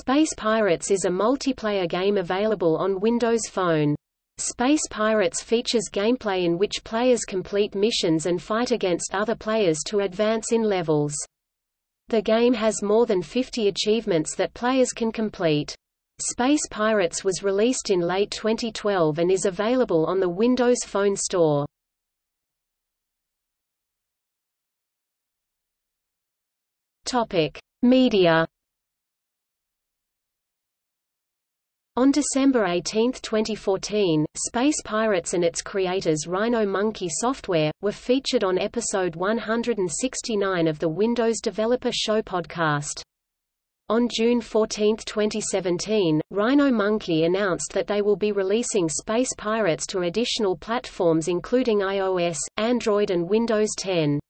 Space Pirates is a multiplayer game available on Windows Phone. Space Pirates features gameplay in which players complete missions and fight against other players to advance in levels. The game has more than 50 achievements that players can complete. Space Pirates was released in late 2012 and is available on the Windows Phone Store. Topic: Media On December 18, 2014, Space Pirates and its creators Rhino Monkey Software, were featured on episode 169 of the Windows Developer Show podcast. On June 14, 2017, Rhino Monkey announced that they will be releasing Space Pirates to additional platforms including iOS, Android and Windows 10.